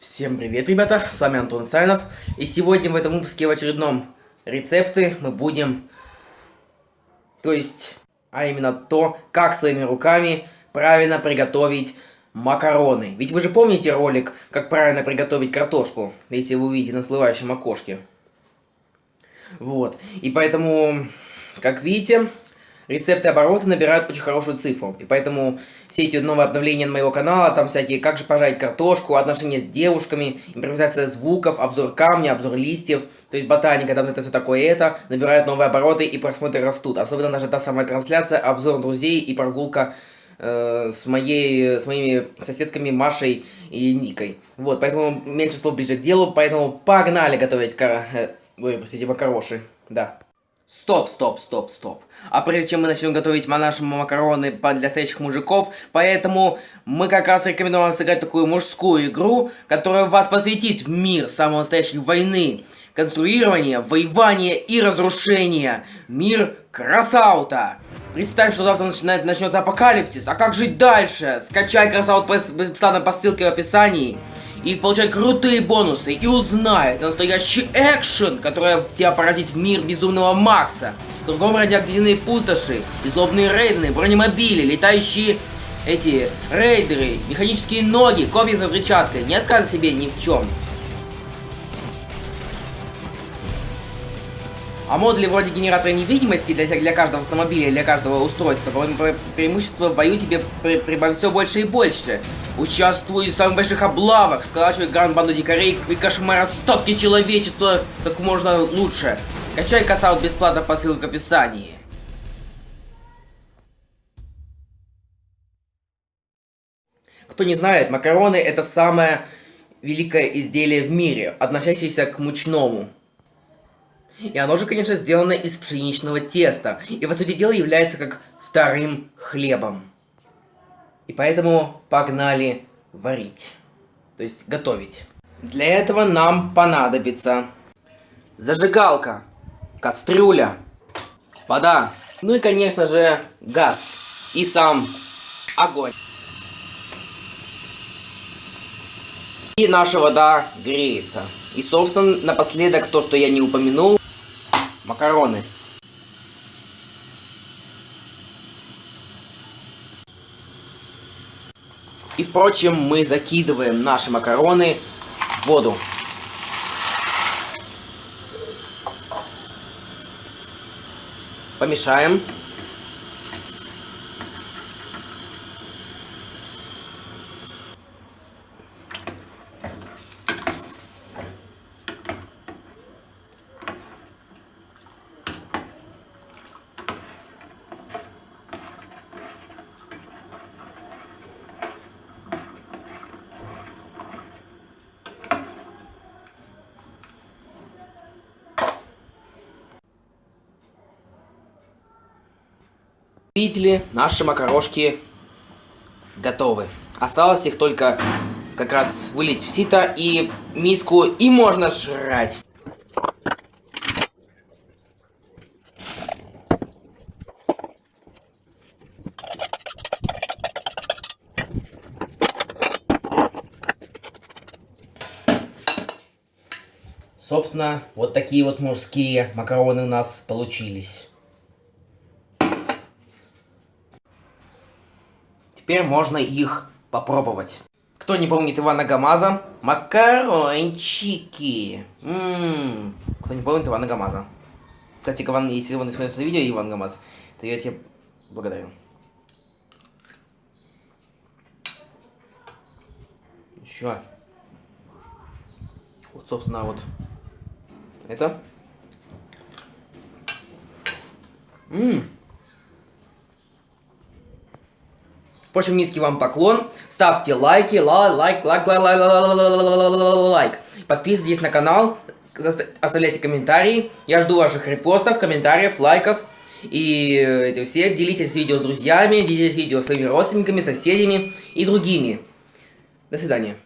Всем привет, ребята, с вами Антон Сайнов, и сегодня в этом выпуске в очередном рецепты мы будем, то есть, а именно то, как своими руками правильно приготовить макароны. Ведь вы же помните ролик, как правильно приготовить картошку, если вы увидите на слывающем окошке. Вот, и поэтому, как видите, Рецепты обороты набирают очень хорошую цифру, и поэтому все эти новые обновления на моего канала, там всякие как же пожарить картошку, отношения с девушками, импровизация звуков, обзор камня, обзор листьев, то есть ботаника, там это все такое это, набирают новые обороты и просмотры растут. Особенно даже та самая трансляция, обзор друзей и прогулка э, с, моей, с моими соседками Машей и Никой. Вот, поэтому меньше слов ближе к делу, поэтому погнали готовить кар... Э, ой, простите, макароши, да. Стоп, стоп, стоп, стоп. А прежде чем мы начнем готовить наши макароны для настоящих мужиков, поэтому мы как раз рекомендуем вам сыграть такую мужскую игру, которая вас посвятит в мир самой настоящей войны, конструирования, воевания и разрушения. Мир красаута. Представь, что завтра начинает, начнется апокалипсис, а как жить дальше? Скачай красаут бесплатно по ссылке в описании и получать крутые бонусы, и узнай, это настоящий экшен, который тебя поразит в мир безумного Макса. Кругом радиоактивные пустоши, и злобные рейдены, бронемобили, летающие эти рейдеры, механические ноги, копии со взрывчаткой. Не отказывай себе ни в чем. А модули вроде генератора невидимости для, для каждого автомобиля, для каждого устройства, преимущество в бою тебе при, прибавит все больше и больше. Участвуй в самых больших облавах, сколачивай гранд банду дикарей и кошмара стопки человечества как можно лучше. Качай касаут бесплатно по ссылке в описании. Кто не знает, макароны это самое великое изделие в мире, относящееся к мучному. И оно же, конечно, сделано из пшеничного теста. И, по сути дела, является как вторым хлебом. И поэтому погнали варить. То есть готовить. Для этого нам понадобится зажигалка, кастрюля, вода, ну и, конечно же, газ и сам огонь. И наша вода греется. И, собственно, напоследок то, что я не упомянул, макароны. И, впрочем, мы закидываем наши макароны в воду. Помешаем. Видите ли, наши макарошки готовы. Осталось их только как раз вылить в сито и миску, и можно жрать. Собственно, вот такие вот мужские макароны у нас получились. Теперь можно их попробовать. Кто не помнит Ивана Гамаза? Макарончики. Ммм. Кто не помнит Ивана Гамаза? Кстати, Иван, если вы смотрите видео Иван Гамаз, то я тебе благодарю. Еще. Вот, собственно, вот это. Ммм. Впрочем, низкий вам поклон. Ставьте лайки, лайк, лайк, лайк, лайк, лайк. Подписывайтесь на канал, оставляйте комментарии. Я жду ваших репостов, комментариев, лайков. И эти все. Делитесь видео с друзьями, делитесь видео с своими родственниками, соседями и другими. До свидания.